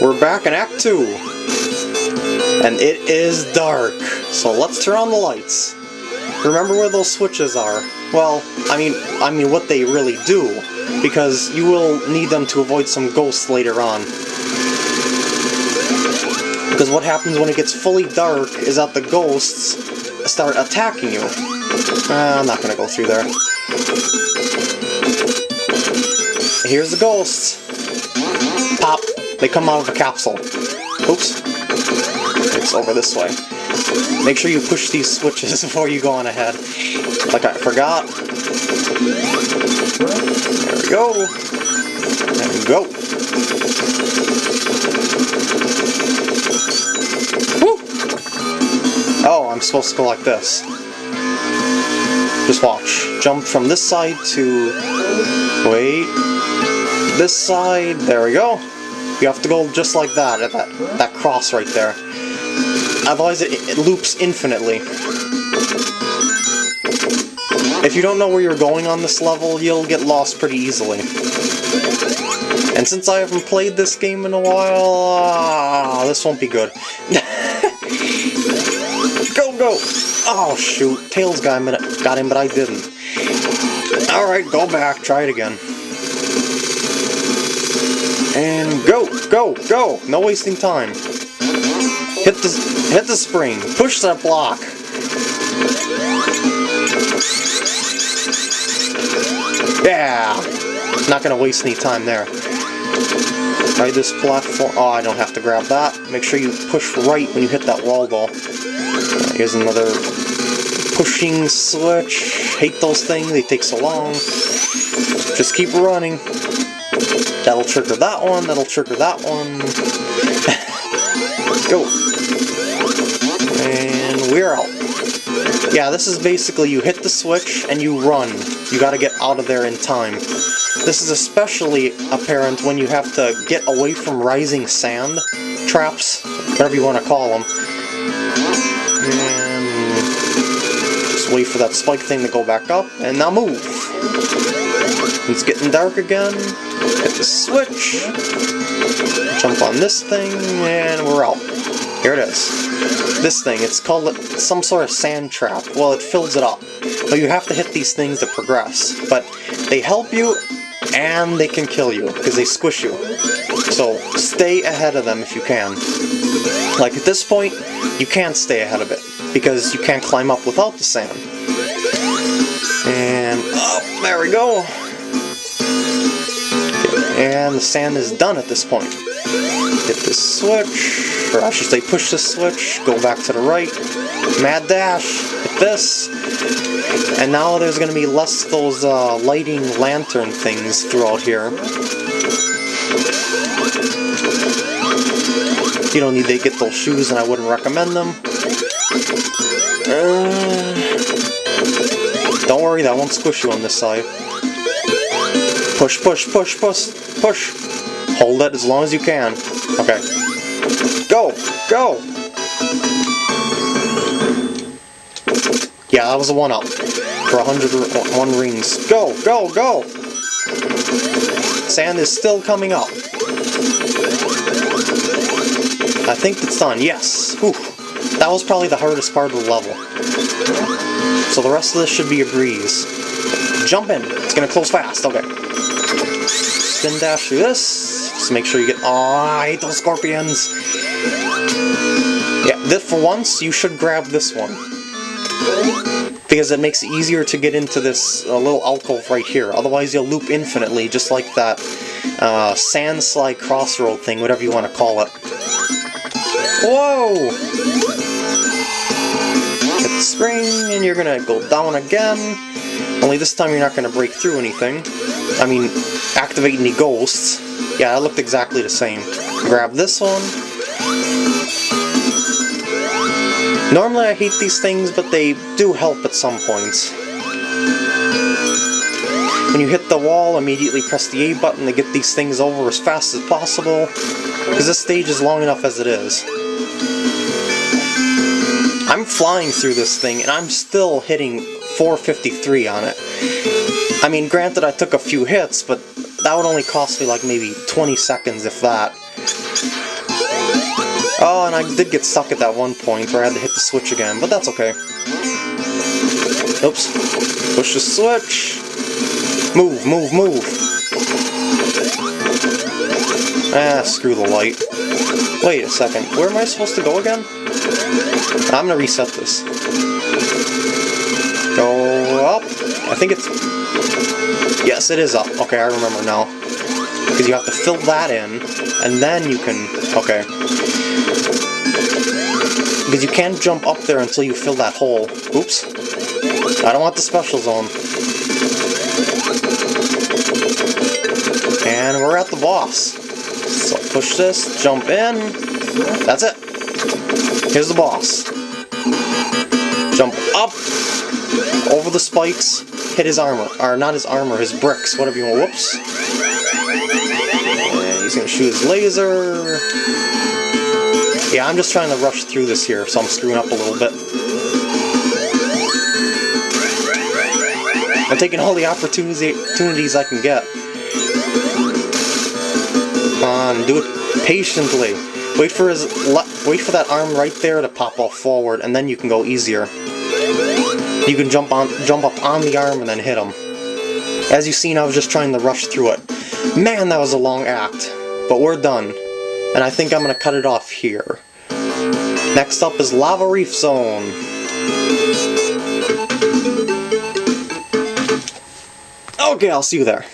We're back in Act 2. And it is dark. So let's turn on the lights. Remember where those switches are. Well, I mean, I mean what they really do. Because you will need them to avoid some ghosts later on. Because what happens when it gets fully dark is that the ghosts start attacking you. Uh, I'm not gonna go through there. Here's the ghosts. Pop. They come out of a capsule. Oops. It's over this way. Make sure you push these switches before you go on ahead. Like I forgot. There we go. There we go. Woo! Oh, I'm supposed to go like this. Just watch. Jump from this side to... Wait. This side. There we go. You have to go just like that, at that, that cross right there. Otherwise it, it loops infinitely. If you don't know where you're going on this level, you'll get lost pretty easily. And since I haven't played this game in a while, uh, this won't be good. go, go! Oh shoot, Tails him, got him but I didn't. Alright, go back, try it again. And go, go, go! No wasting time. Hit the hit the spring. Push that block. Yeah! Not gonna waste any time there. Try this platform. Oh, I don't have to grab that. Make sure you push right when you hit that wall though. Here's another pushing switch. Hate those things, they take so long. Just keep running. That'll trigger that one, that'll trigger that one. Go. And we're out. Yeah, this is basically you hit the switch and you run. You gotta get out of there in time. This is especially apparent when you have to get away from rising sand traps, whatever you want to call them. And just wait for that spike thing to go back up, and now move. It's getting dark again. Hit the switch. Jump on this thing, and we're out. Here it is. This thing, it's called some sort of sand trap. Well, it fills it up. But you have to hit these things to progress. But they help you, and they can kill you, because they squish you. So stay ahead of them if you can. Like at this point, you can't stay ahead of it, because you can't climb up without the sand. And, oh, there we go. And the sand is done at this point. Hit this switch, or I should say push this switch, go back to the right, mad dash, hit this, and now there's going to be less of those uh, lighting lantern things throughout here. You don't need to get those shoes and I wouldn't recommend them. Uh, don't worry, that won't squish you on this side. Push, push, push, push, push. Hold it as long as you can. Okay. Go! Go! Yeah, that was a one-up. For 101 rings. Go! Go! Go! Sand is still coming up. I think it's done. Yes! Whew. That was probably the hardest part of the level. So the rest of this should be a breeze. Jump in. It's gonna close fast. Okay. Spin dash through this. Just make sure you get... Oh, those scorpions! Yeah, this, for once, you should grab this one. Because it makes it easier to get into this uh, little alcove right here. Otherwise you'll loop infinitely, just like that uh, sand slide crossroad thing, whatever you want to call it. Whoa! Hit the spring, and you're gonna go down again. Only this time you're not gonna break through anything. I mean, activate any ghosts. Yeah, it looked exactly the same. Grab this one. Normally I hate these things, but they do help at some points. When you hit the wall, immediately press the A button to get these things over as fast as possible, because this stage is long enough as it is. I'm flying through this thing, and I'm still hitting 453 on it. I mean, granted I took a few hits, but that would only cost me like maybe 20 seconds, if that. Oh, and I did get stuck at that one point where I had to hit the switch again, but that's okay. Oops. Push the switch. Move, move, move. Ah, screw the light. Wait a second, where am I supposed to go again? I'm gonna reset this. Go up. I think it's... Yes, it is up. Okay, I remember now. Because you have to fill that in, and then you can... Okay. Because you can't jump up there until you fill that hole. Oops. I don't want the special zone. And we're at the boss. So push this, jump in. That's it. Here's the boss. Jump up, over the spikes, hit his armor. Or not his armor, his bricks, whatever you want. Whoops. And he's gonna shoot his laser. Yeah, I'm just trying to rush through this here, so I'm screwing up a little bit. I'm taking all the opportunities I can get. Come on, do it patiently. Wait for his wait for that arm right there to pop off forward, and then you can go easier. You can jump on jump up on the arm and then hit him. As you've seen, I was just trying to rush through it. Man, that was a long act. But we're done. And I think I'm gonna cut it off here. Next up is Lava Reef Zone. Okay, I'll see you there.